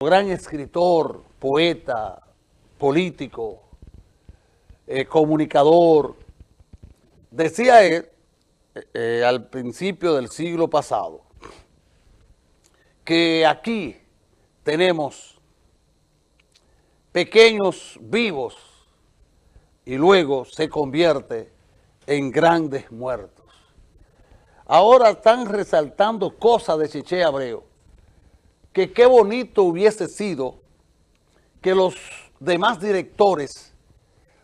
gran escritor, poeta, político, eh, comunicador, decía él eh, al principio del siglo pasado que aquí tenemos pequeños vivos y luego se convierte en grandes muertos. Ahora están resaltando cosas de Cheche Abreu, que qué bonito hubiese sido que los demás directores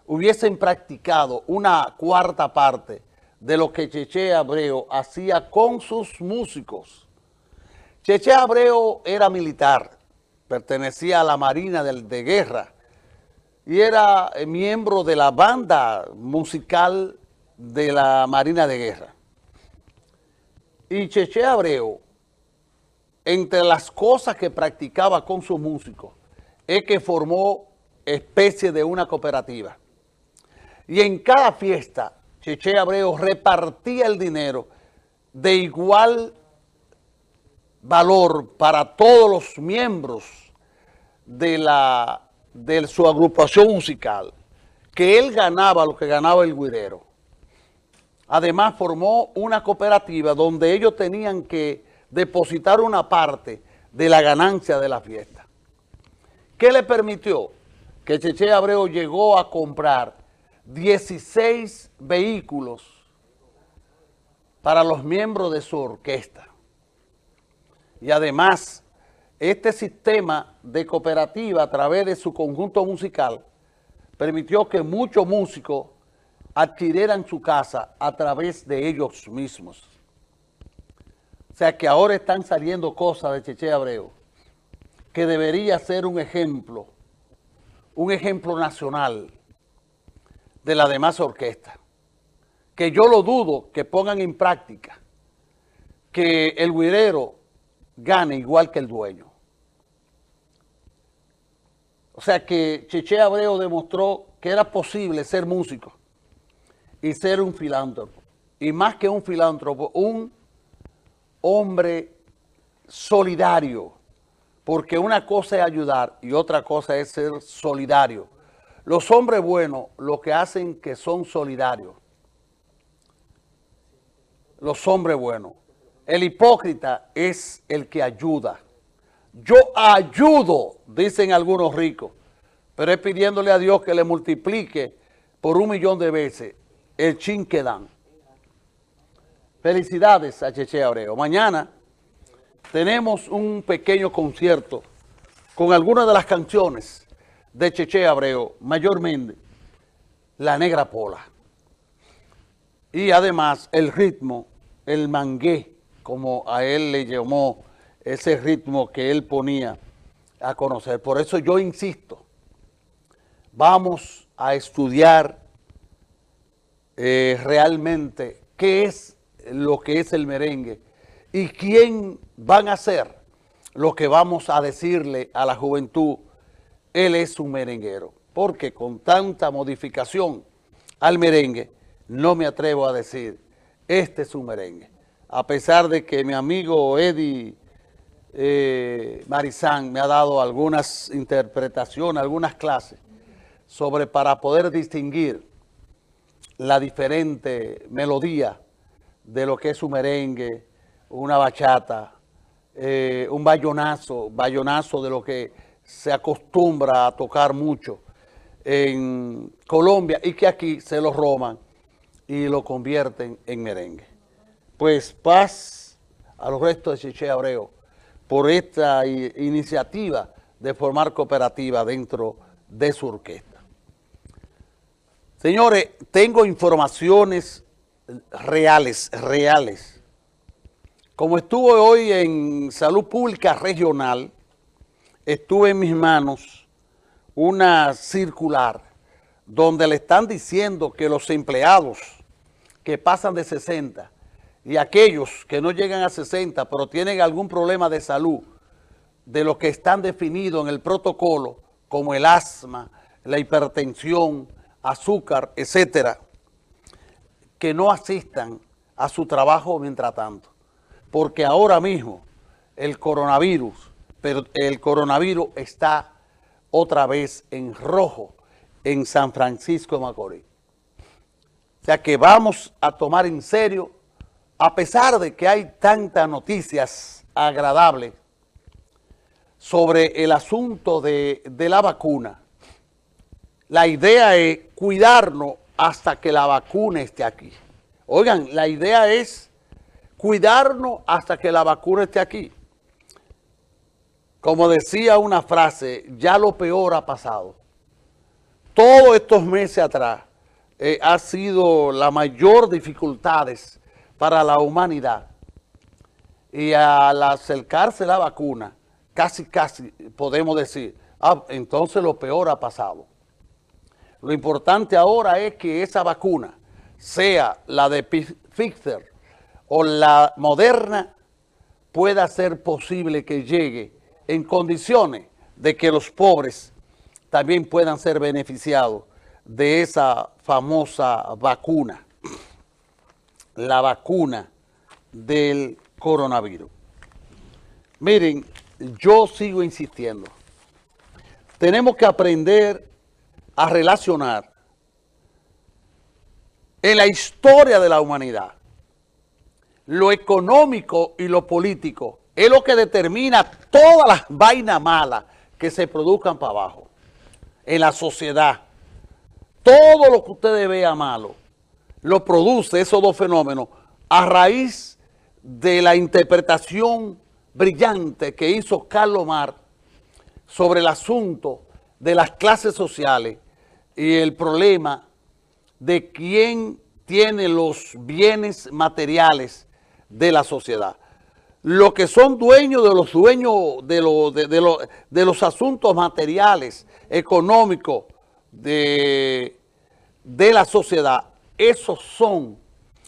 hubiesen practicado una cuarta parte de lo que Cheche Abreu hacía con sus músicos. Cheche Abreu era militar, pertenecía a la Marina de, Guerra y era miembro de la banda musical de la Marina de Guerra. Y Cheche Abreu, entre las cosas que practicaba con sus músicos, es que formó especie de una cooperativa. Y en cada fiesta, Cheche Abreu repartía el dinero de igual valor para todos los miembros de, la, de su agrupación musical, que él ganaba lo que ganaba el guirero. Además formó una cooperativa donde ellos tenían que depositar una parte de la ganancia de la fiesta. ¿Qué le permitió? Que Cheche Abreu llegó a comprar 16 vehículos para los miembros de su orquesta. Y además, este sistema de cooperativa a través de su conjunto musical permitió que muchos músicos adquirieran su casa a través de ellos mismos. O sea que ahora están saliendo cosas de Cheche Abreu que debería ser un ejemplo, un ejemplo nacional de la demás orquesta. Que yo lo dudo que pongan en práctica que el guirero gane igual que el dueño. O sea que Cheche Abreu demostró que era posible ser músico y ser un filántropo. Y más que un filántropo, un hombre solidario. Porque una cosa es ayudar y otra cosa es ser solidario. Los hombres buenos lo que hacen que son solidarios. Los hombres buenos. El hipócrita es el que ayuda. Yo ayudo, dicen algunos ricos, pero es pidiéndole a Dios que le multiplique por un millón de veces el chin que dan. Felicidades a Cheche Abreu. Mañana tenemos un pequeño concierto con algunas de las canciones de Cheche Abreu, mayormente La Negra Pola. Y además el ritmo, el mangué, como a él le llamó ese ritmo que él ponía a conocer. Por eso yo insisto, vamos a estudiar eh, realmente qué es lo que es el merengue y quién van a ser lo que vamos a decirle a la juventud, él es un merenguero. Porque con tanta modificación al merengue, no me atrevo a decir, este es un merengue. A pesar de que mi amigo Eddie eh, Marizán me ha dado algunas interpretaciones, algunas clases, sobre para poder distinguir la diferente melodía de lo que es un merengue, una bachata, eh, un bayonazo, bayonazo de lo que se acostumbra a tocar mucho en Colombia y que aquí se lo roban y lo convierten en merengue. Pues paz a los restos de Cheche Abreu por esta iniciativa de formar cooperativa dentro de su orquesta. Señores, tengo informaciones reales, reales. Como estuve hoy en Salud Pública Regional, estuve en mis manos una circular donde le están diciendo que los empleados que pasan de 60 y aquellos que no llegan a 60 pero tienen algún problema de salud de lo que están definidos en el protocolo como el asma, la hipertensión, azúcar, etcétera, que no asistan a su trabajo mientras tanto. Porque ahora mismo el coronavirus pero el coronavirus está otra vez en rojo en San Francisco de Macorís. O sea que vamos a tomar en serio, a pesar de que hay tantas noticias agradables sobre el asunto de, de la vacuna, la idea es cuidarnos hasta que la vacuna esté aquí. Oigan, la idea es cuidarnos hasta que la vacuna esté aquí. Como decía una frase, ya lo peor ha pasado. Todos estos meses atrás eh, ha sido la mayor dificultades para la humanidad. Y al acercarse la vacuna, casi, casi podemos decir, ah, entonces lo peor ha pasado. Lo importante ahora es que esa vacuna, sea la de Pfizer o la moderna, pueda ser posible que llegue en condiciones de que los pobres también puedan ser beneficiados de esa famosa vacuna, la vacuna del coronavirus. Miren, yo sigo insistiendo. Tenemos que aprender a relacionar en la historia de la humanidad lo económico y lo político es lo que determina todas las vainas malas que se produzcan para abajo en la sociedad. Todo lo que ustedes vean malo lo produce esos dos fenómenos a raíz de la interpretación brillante que hizo Carlos Mar sobre el asunto de las clases sociales y el problema de quién tiene los bienes materiales de la sociedad. Los que son dueños de los dueños de, de, de, los asuntos materiales, económicos de, de la sociedad, esos son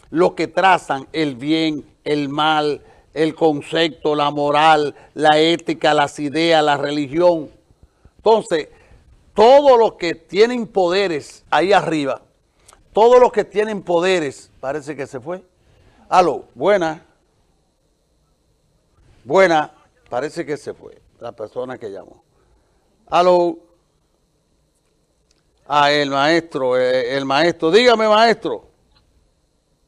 los que trazan el bien, el mal, el concepto, la moral, la ética, las ideas, la religión. Entonces, todos los que tienen poderes ahí arriba, todos los que tienen poderes, parece que se fue. Aló, buena. Buena, parece que se fue la persona que llamó. Aló. Ah, el maestro, eh, el, maestro. Dígame, maestro.